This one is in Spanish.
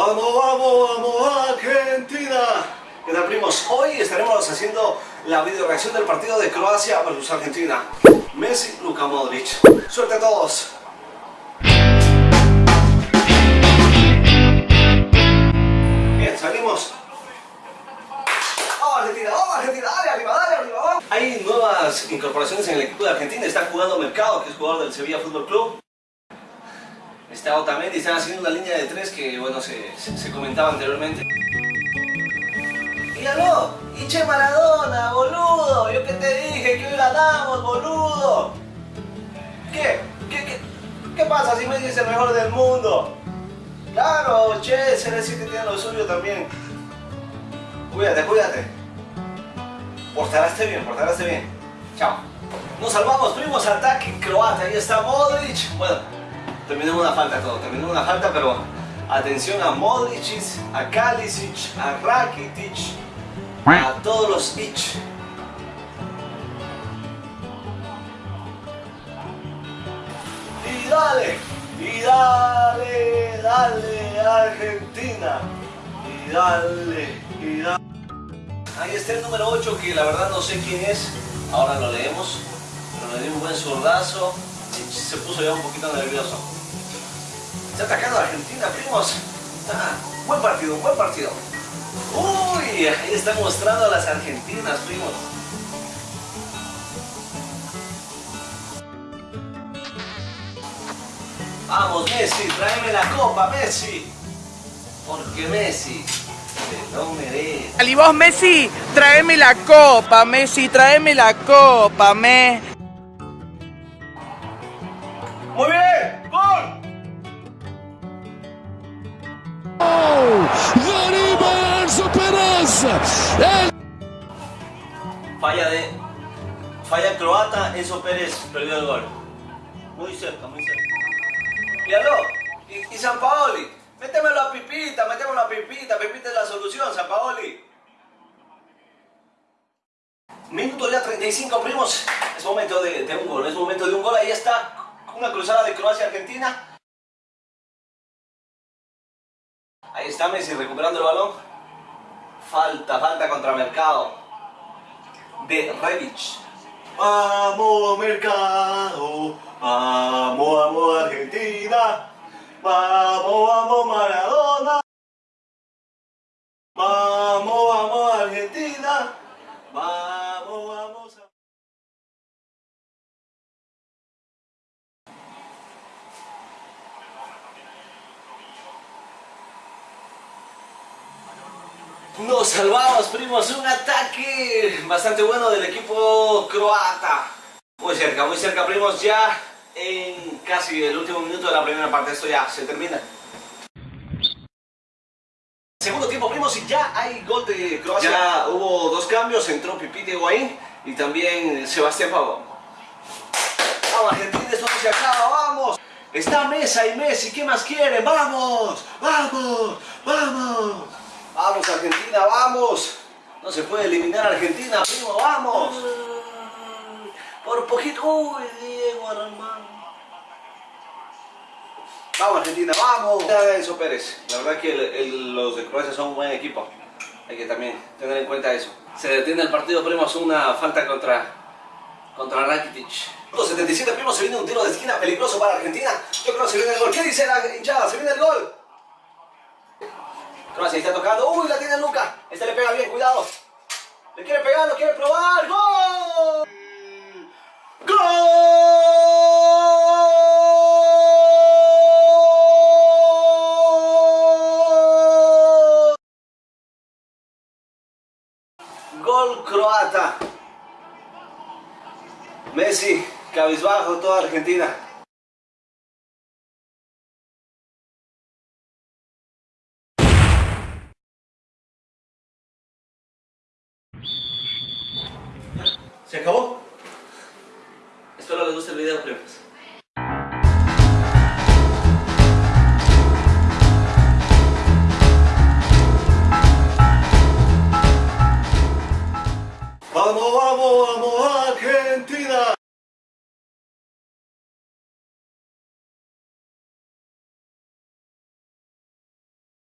Vamos, vamos, vamos, Argentina. ¿Qué tal, primos? Hoy estaremos haciendo la video reacción del partido de Croacia versus Argentina. Messi, Luka Modric. Suerte a todos. Bien, salimos. ¡Vamos, Argentina! ¡Vamos, Argentina! ¡Dale, arriba, dale, arriba! Hay nuevas incorporaciones en el equipo de Argentina. Está jugando Mercado, que es jugador del Sevilla Fútbol Club. Está Otamendi, están haciendo una línea de tres que, bueno, se, se, se comentaba anteriormente. ¡Míralo! ¡Iche Maradona, boludo! Yo que te dije que hoy ganamos, boludo. ¿Qué? ¿Qué, qué, qué pasa si Messi es el mejor del mundo? Claro, che, CR7 tiene lo suyo también. Cuídate, cuídate. Portaraste bien, portaraste bien. Chao. Nos salvamos, primos, ataque croata. Ahí está Modric. Bueno, terminó una falta todo, terminó una falta, pero atención a Modric, a Kalisic, a Rakitic, a todos los ich. Y dale, y dale, dale Argentina. Y dale, y dale. Ahí está el número 8 que la verdad no sé quién es. Ahora lo leemos. Pero le dio un buen zurdazo. y Se puso ya un poquito nervioso. Está atacando a Argentina, primos. Ah, buen partido, buen partido. Uy, ahí está mostrando a las argentinas, primos. Vamos, Messi, tráeme la copa, Messi. Porque Messi se lo merece. Y vos, Messi, tráeme la copa, Messi, tráeme la copa, me. Muy bien, Falla de. Falla croata, Enzo Pérez perdió el gol. Muy cerca, muy cerca. Míralo. Y, y San Paoli. Métemelo a Pipita, métemelo a Pipita. Pipita es la solución, San Paoli. Minuto ya 35, primos. Es momento de un gol, es momento de un gol. Ahí está. Una cruzada de Croacia-Argentina. Ahí está Messi recuperando el balón. Falta, falta contra Mercado. De Rebic. Vamos Mercado. Vamos, vamos Argentina. Vamos, vamos Maradona. Vamos, vamos Argentina. Vamos, vamos. Nos salvamos, primos. Un ataque bastante bueno del equipo croata. Muy cerca, muy cerca, primos. Ya en casi el último minuto de la primera parte. Esto ya se termina. Segundo tiempo, primos, y ya hay gol de Croacia. Ya hubo dos cambios. Entró Pipita Higuaín y también Sebastián Pavón. Vamos, Argentina, esto no se acaba. ¡Vamos! Está Mesa y Messi. ¿Qué más quieren? ¡Vamos! ¡Vamos! ¡Vamos! Vamos Argentina, vamos. No se puede eliminar Argentina, primo, vamos. Por poquito. Uy, Diego Armando. Vamos Argentina, vamos. Enzo Pérez. La verdad que los de Croacia son un buen equipo. Hay que también tener en cuenta eso. Se detiene el partido, primo, es una falta contra, contra Rakitic. Los 77 primos se viene un tiro de esquina peligroso para Argentina. Yo creo que se viene el gol. ¿Qué dice la hinchada? Se viene el gol. Croacia está tocando. Uy, la tiene Luca. Este le pega bien, cuidado. Le quiere pegar, lo quiere probar. ¡Gol! ¡Gol! Gol croata. Messi, cabizbajo toda Argentina. ¿Se acabó? Espero les guste el video, primos.